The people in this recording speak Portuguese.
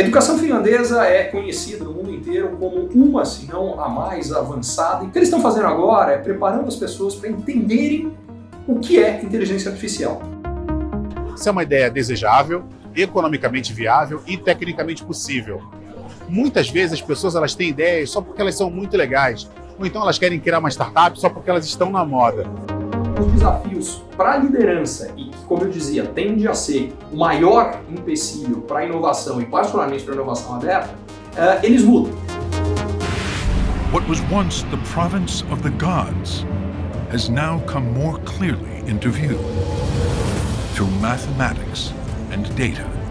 educação finlandesa é conhecida no mundo inteiro como uma, se não a mais avançada. E o que eles estão fazendo agora é preparando as pessoas para entenderem o que é inteligência artificial. Isso é uma ideia desejável, economicamente viável e tecnicamente possível. Muitas vezes as pessoas elas têm ideias só porque elas são muito legais, ou então elas querem criar uma startup só porque elas estão na moda. Os desafios para a liderança e que, como eu dizia, tende a ser o maior empecilho para a inovação e particularmente para a inovação aberta, uh, eles mudam. What was once the province of the gods has now come more clearly into view through mathematics and data.